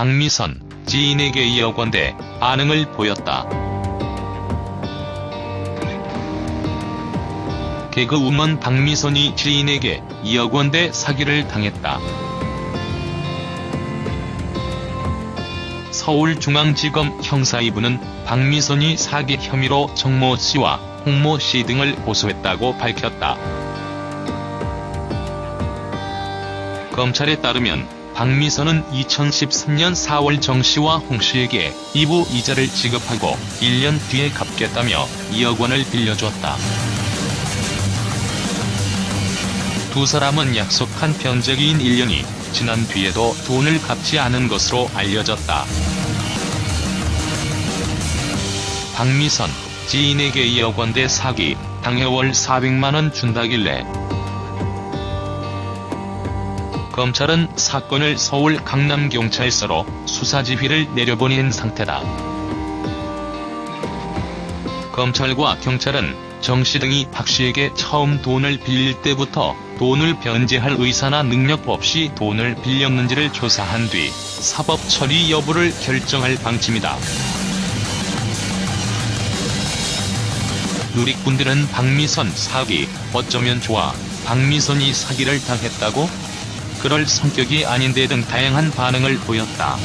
박미선, 지인에게 2억 원대 반응을 보였다. 개그우먼 박미선이 지인에게 2억 원대 사기를 당했다. 서울중앙지검 형사 2부는 박미선이 사기 혐의로 정모 씨와 홍모 씨 등을 고소했다고 밝혔다. 검찰에 따르면 박미선은 2013년 4월 정 씨와 홍 씨에게 2부 이자를 지급하고 1년 뒤에 갚겠다며 2억 원을 빌려줬다. 두 사람은 약속한 변제기인 1년이 지난 뒤에도 돈을 갚지 않은 것으로 알려졌다. 박미선, 지인에게 2억 원대 사기, 당해월 400만원 준다길래 검찰은 사건을 서울 강남경찰서로 수사지휘를 내려보낸 상태다. 검찰과 경찰은 정씨 등이 박씨에게 처음 돈을 빌릴 때부터 돈을 변제할 의사나 능력 없이 돈을 빌렸는지를 조사한 뒤 사법 처리 여부를 결정할 방침이다. 누리꾼들은 박미선 사기, 어쩌면 좋아, 박미선이 사기를 당했다고? 그럴 성격이 아닌데 등 다양한 반응을 보였다.